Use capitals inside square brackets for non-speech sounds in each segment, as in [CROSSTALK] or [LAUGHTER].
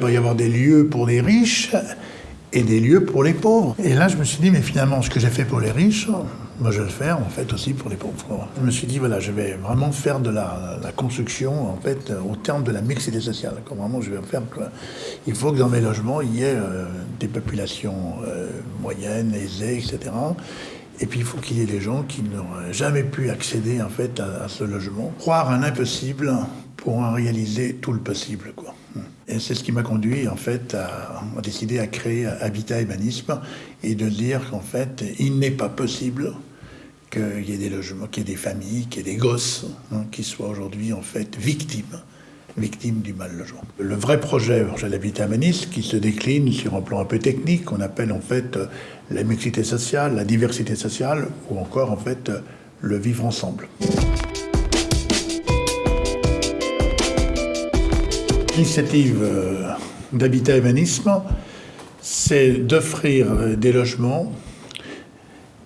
pas y avoir des lieux pour les riches et des lieux pour les pauvres. Et là, je me suis dit, mais finalement, ce que j'ai fait pour les riches, moi, je vais le faire, en fait, aussi pour les pauvres. Je me suis dit, voilà, je vais vraiment faire de la, construction, en fait, au terme de la mixité sociale. Comme vraiment, je vais faire Il faut que dans mes logements, il y ait euh, des populations euh, moyennes, aisées, etc. Et puis, il faut qu'il y ait des gens qui n'auraient jamais pu accéder, en fait, à, à ce logement. Croire un impossible pour en réaliser tout le possible, quoi. Et c'est ce qui m'a conduit en fait à, décider à créer Habitat Humanisme et de dire qu'en fait il n'est pas possible qu'il y ait des logements, qu'il y ait des familles, qu'il y ait des gosses hein, qui soient aujourd'hui en fait victimes victimes du mal logement. Le vrai projet, projet d'habitat humaniste, qui se décline sur un plan un peu technique, qu'on appelle en fait la mixité sociale, la diversité sociale, ou encore en fait le vivre ensemble. L'initiative euh, d'Habitat Humanisme, c'est d'offrir euh, des logements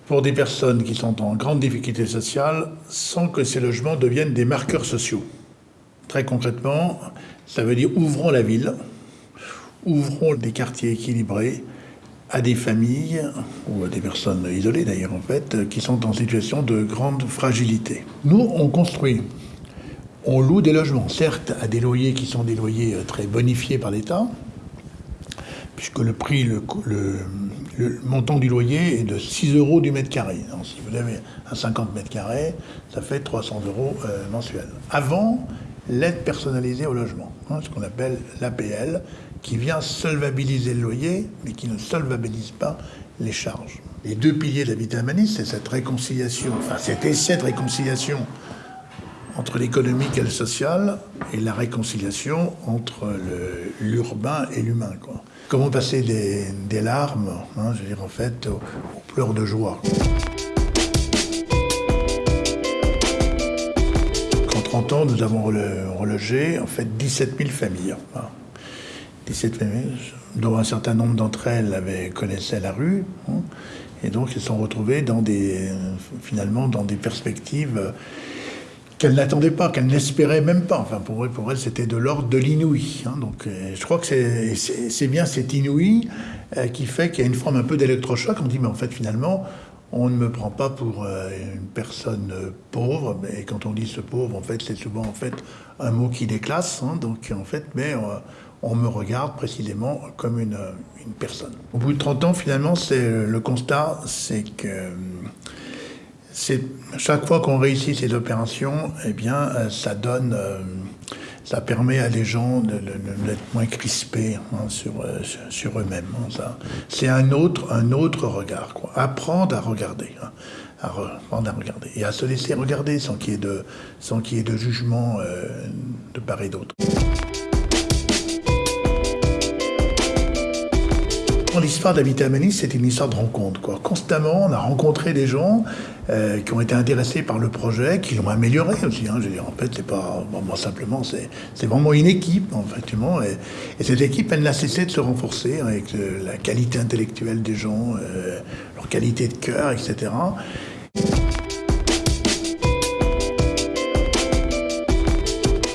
pour des personnes qui sont en grande difficulté sociale sans que ces logements deviennent des marqueurs sociaux. Très concrètement, ça veut dire ouvrons la ville, ouvrons des quartiers équilibrés à des familles, ou à des personnes isolées d'ailleurs en fait, qui sont en situation de grande fragilité. Nous, on construit on loue des logements, certes à des loyers qui sont des loyers euh, très bonifiés par l'État, puisque le prix, le, montant du loyer est de 6 euros du mètre carré. si vous avez un 50 mètres carrés, ça fait 300 euros euh, mensuels. Avant, l'aide personnalisée au logement, hein, ce qu'on appelle l'APL, qui vient solvabiliser le loyer, mais qui ne solvabilise pas les charges. Les deux piliers de l'habitat humaniste, c'est cette réconciliation, enfin cet essai de réconciliation entre l'économique et le social et la réconciliation entre l'urbain et l'humain. Comment passer des, larmes, hein, je veux dire en fait, aux, pleurs de joie. En 30 ans, nous avons relogé en fait 17 000 familles. 17 hein. familles, dont un certain nombre d'entre elles connaissaient la rue, hein. et donc elles sont retrouvées dans des, finalement dans des perspectives qu'elle n'attendait pas, qu'elle n'espérait même pas. Enfin, pour elle, pour elle c'était de l'ordre de l'inouï. Hein. Donc, euh, je crois que c'est bien cet inouï euh, qui fait qu'il y a une forme un peu d'électrochoc. On dit, mais en fait, finalement, on ne me prend pas pour euh, une personne pauvre. Et quand on dit ce pauvre, en fait, c'est souvent en fait un mot qui déclasse. Hein. donc, en fait, mais on me regarde précisément comme une, une, personne. Au bout de 30 ans, finalement, c'est le constat, c'est que chaque fois qu'on réussit ces opérations, eh bien, euh, ça donne, euh, ça permet à les gens d'être moins crispés hein, sur, euh, sur eux-mêmes. Hein, c'est un autre, un autre regard. Apprendre à regarder. Hein, apprendre à regarder. Et à se laisser regarder sans qu'il y ait de, sans qu'il y ait de jugement de part et d'autre. L'histoire d'Habitat Humaniste, c'est une histoire de rencontre. Quoi. Constamment, on a rencontré des gens euh, qui ont été intéressés par le projet, qui l'ont amélioré aussi. Hein. En fait, c'est pas bon, simplement, c'est vraiment une équipe, effectivement. Et, et, cette équipe, elle n'a cessé de se renforcer avec euh, la qualité intellectuelle des gens, euh, leur qualité de cœur, etc.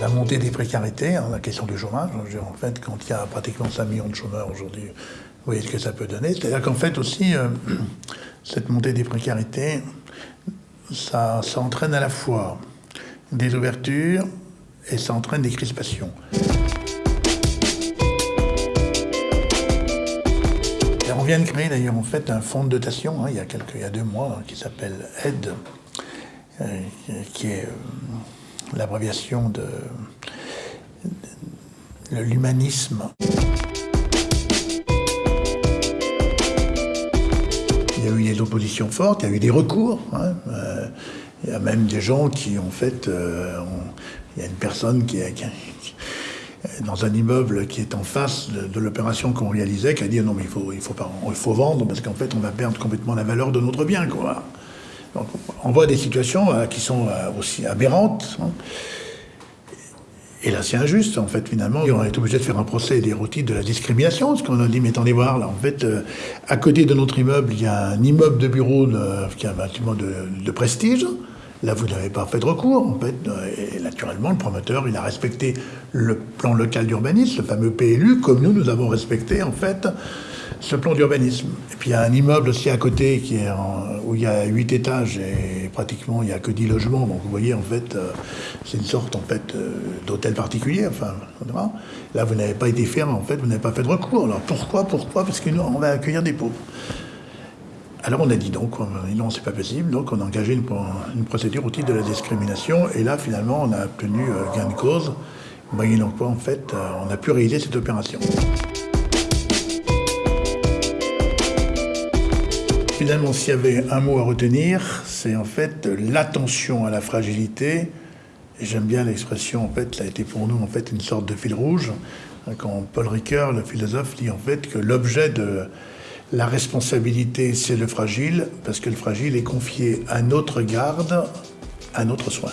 La montée des précarités, hein, la question du chômage. En fait, quand il y a pratiquement 5 millions de chômeurs aujourd'hui, vous voyez ce que ça peut donner. C'est-à-dire qu'en fait aussi, euh, [CLEARS THROAT] cette montée des précarités, ça, entraîne à la fois des ouvertures et ça entraîne des crispations. on vient de créer d'ailleurs en fait un fonds de dotation hein, il, y a quelques, il y a deux mois qui s'appelle AIDE, euh, qui est euh, l'abréviation de l'humanisme. Des oppositions fortes, il y a eu des recours. Hein, euh, il y a même des gens qui ont fait... Euh, il y a une personne qui, est dans un immeuble qui est en face de, l'opération qu'on réalisait, qui a dit non mais il faut, vendre parce qu'en fait on va perdre complètement la valeur de notre bien. On voit des situations euh, qui sont aussi aberrantes. Hein. Et là, c'est injuste, en fait, finalement. On est obligé de faire un procès des routiers de la discrimination, parce qu'on a dit, mais attendez voir, là, en fait, euh, à côté de notre immeuble, il y a un immeuble de bureau qui est un bâtiment de, prestige, Là, vous n'avez pas fait de recours, en fait. Et naturellement, le promoteur, il a respecté le plan local d'urbanisme, le fameux PLU, comme nous, nous avons respecté, en fait, ce plan d'urbanisme. Et puis, il y a un immeuble aussi à côté qui est où il y a huit étages et pratiquement, il n'y a que 10 logements. Donc, vous voyez, en fait, euh, c'est une sorte, en fait, euh, d'hôtel particulier. Enfin, là, vous n'avez pas été ferme, en fait, vous n'avez pas fait de recours. Alors, pourquoi Pourquoi? Parce que nous, on va accueillir des pauvres. Alors on a dit donc, non, c'est pas possible, donc on a engagé une, procédure au titre de la discrimination, et là finalement on a obtenu euh, gain de cause, moyennant quoi en fait euh, on a pu réaliser cette opération. Finalement, s'il y avait un mot à retenir, c'est en fait l'attention à la fragilité. J'aime bien l'expression, en fait, ça a été pour nous en fait une sorte de fil rouge. Quand Paul Ricoeur, le philosophe, dit en fait que l'objet de la responsabilité, c'est le fragile, parce que le fragile est confié à notre garde, à notre soin.